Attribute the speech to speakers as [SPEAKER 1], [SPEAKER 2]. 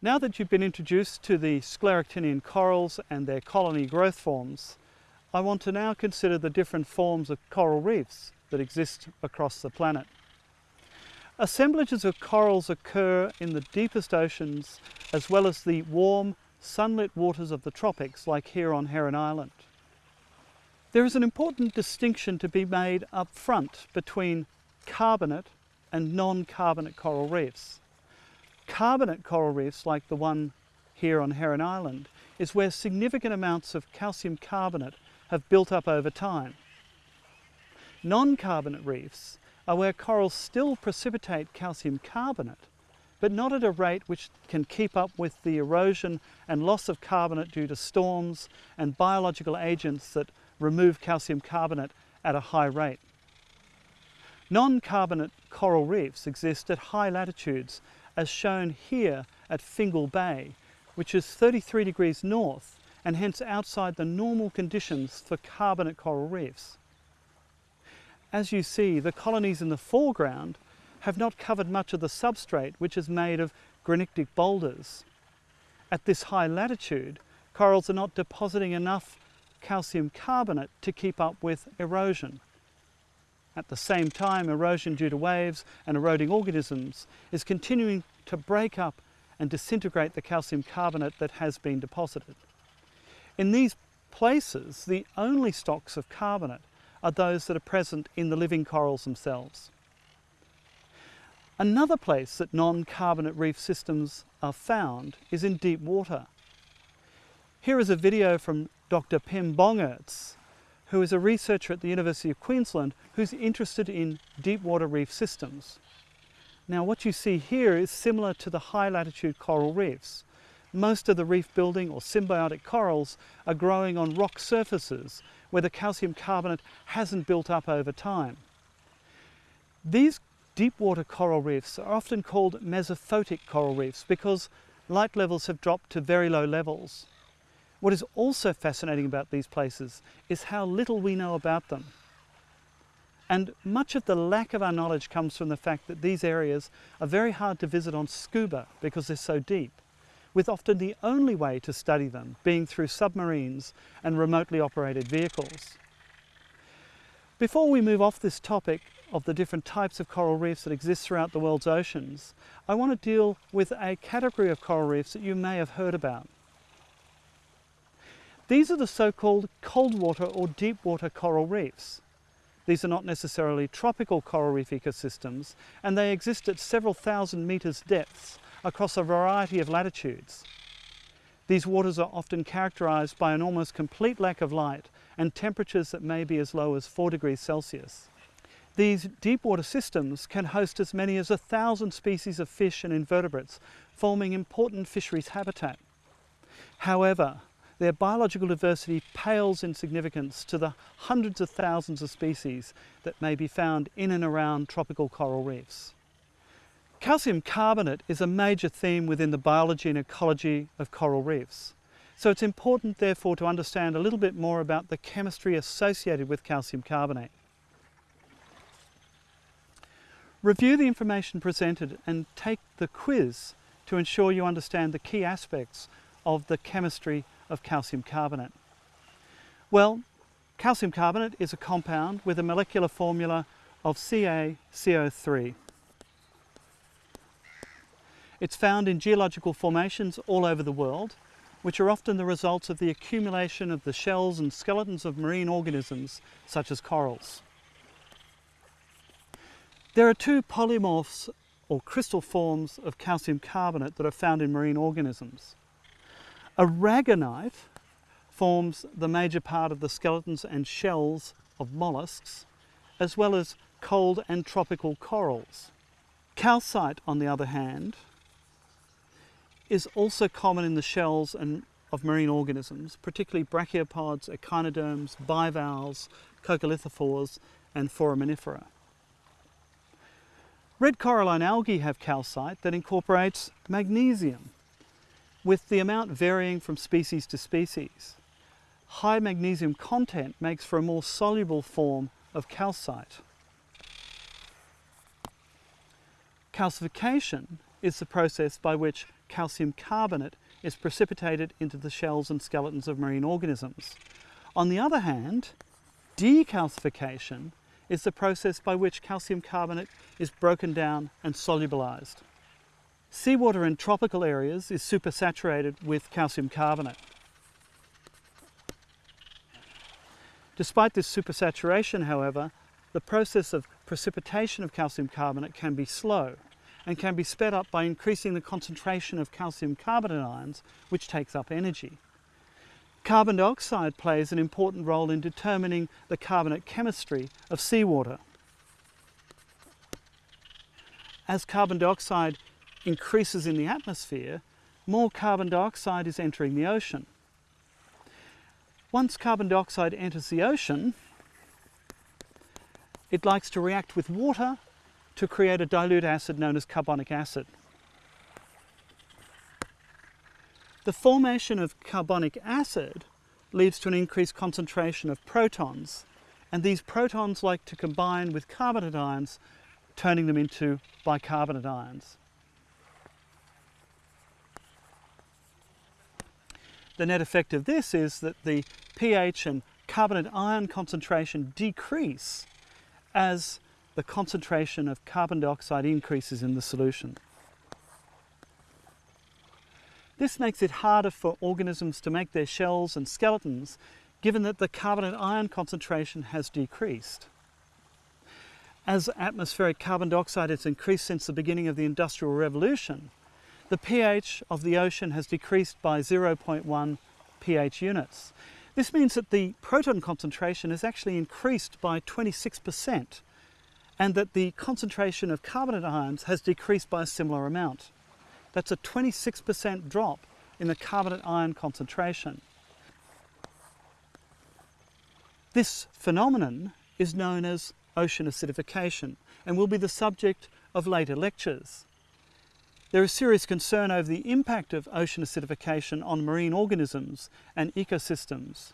[SPEAKER 1] Now that you've been introduced to the scleractinian corals and their colony growth forms, I want to now consider the different forms of coral reefs that exist across the planet. Assemblages of corals occur in the deepest oceans as well as the warm, sunlit waters of the tropics like here on Heron Island. There is an important distinction to be made up front between carbonate and non-carbonate coral reefs. Carbonate coral reefs like the one here on Heron Island is where significant amounts of calcium carbonate have built up over time. Non-carbonate reefs are where corals still precipitate calcium carbonate, but not at a rate which can keep up with the erosion and loss of carbonate due to storms and biological agents that remove calcium carbonate at a high rate. Non-carbonate coral reefs exist at high latitudes as shown here at Fingal Bay, which is 33 degrees north and hence outside the normal conditions for carbonate coral reefs. As you see, the colonies in the foreground have not covered much of the substrate, which is made of granitic boulders. At this high latitude, corals are not depositing enough calcium carbonate to keep up with erosion. At the same time, erosion due to waves and eroding organisms is continuing to break up and disintegrate the calcium carbonate that has been deposited. In these places, the only stocks of carbonate are those that are present in the living corals themselves. Another place that non-carbonate reef systems are found is in deep water. Here is a video from Dr. Pim Bongaerts, who is a researcher at the University of Queensland who's interested in deep water reef systems. Now what you see here is similar to the high latitude coral reefs. Most of the reef building or symbiotic corals are growing on rock surfaces where the calcium carbonate hasn't built up over time. These deep water coral reefs are often called mesophotic coral reefs because light levels have dropped to very low levels. What is also fascinating about these places is how little we know about them. And much of the lack of our knowledge comes from the fact that these areas are very hard to visit on scuba because they're so deep with often the only way to study them being through submarines and remotely operated vehicles. Before we move off this topic of the different types of coral reefs that exist throughout the world's oceans, I want to deal with a category of coral reefs that you may have heard about. These are the so-called cold water or deep water coral reefs. These are not necessarily tropical coral reef ecosystems and they exist at several thousand metres depths across a variety of latitudes. These waters are often characterised by an almost complete lack of light and temperatures that may be as low as 4 degrees Celsius. These deep water systems can host as many as a thousand species of fish and invertebrates, forming important fisheries habitat. However, their biological diversity pales in significance to the hundreds of thousands of species that may be found in and around tropical coral reefs. Calcium carbonate is a major theme within the biology and ecology of coral reefs. So it's important therefore to understand a little bit more about the chemistry associated with calcium carbonate. Review the information presented and take the quiz to ensure you understand the key aspects of the chemistry of calcium carbonate. Well, calcium carbonate is a compound with a molecular formula of CaCO3. It's found in geological formations all over the world, which are often the results of the accumulation of the shells and skeletons of marine organisms, such as corals. There are two polymorphs or crystal forms of calcium carbonate that are found in marine organisms. Aragonite forms the major part of the skeletons and shells of mollusks, as well as cold and tropical corals. Calcite, on the other hand, is also common in the shells and of marine organisms, particularly brachiopods, echinoderms, bivalves, coccolithophores and foraminifera. Red coralline algae have calcite that incorporates magnesium, with the amount varying from species to species. High magnesium content makes for a more soluble form of calcite. Calcification is the process by which calcium carbonate is precipitated into the shells and skeletons of marine organisms. On the other hand, decalcification is the process by which calcium carbonate is broken down and solubilized. Seawater in tropical areas is supersaturated with calcium carbonate. Despite this supersaturation, however, the process of precipitation of calcium carbonate can be slow and can be sped up by increasing the concentration of calcium carbonate ions, which takes up energy. Carbon dioxide plays an important role in determining the carbonate chemistry of seawater. As carbon dioxide increases in the atmosphere, more carbon dioxide is entering the ocean. Once carbon dioxide enters the ocean, it likes to react with water to create a dilute acid known as carbonic acid. The formation of carbonic acid leads to an increased concentration of protons, and these protons like to combine with carbonate ions, turning them into bicarbonate ions. The net effect of this is that the pH and carbonate ion concentration decrease as the concentration of carbon dioxide increases in the solution. This makes it harder for organisms to make their shells and skeletons given that the carbonate ion concentration has decreased. As atmospheric carbon dioxide has increased since the beginning of the Industrial Revolution, the pH of the ocean has decreased by 0.1 pH units. This means that the proton concentration has actually increased by 26% and that the concentration of carbonate ions has decreased by a similar amount. That's a 26% drop in the carbonate ion concentration. This phenomenon is known as ocean acidification and will be the subject of later lectures. There is serious concern over the impact of ocean acidification on marine organisms and ecosystems.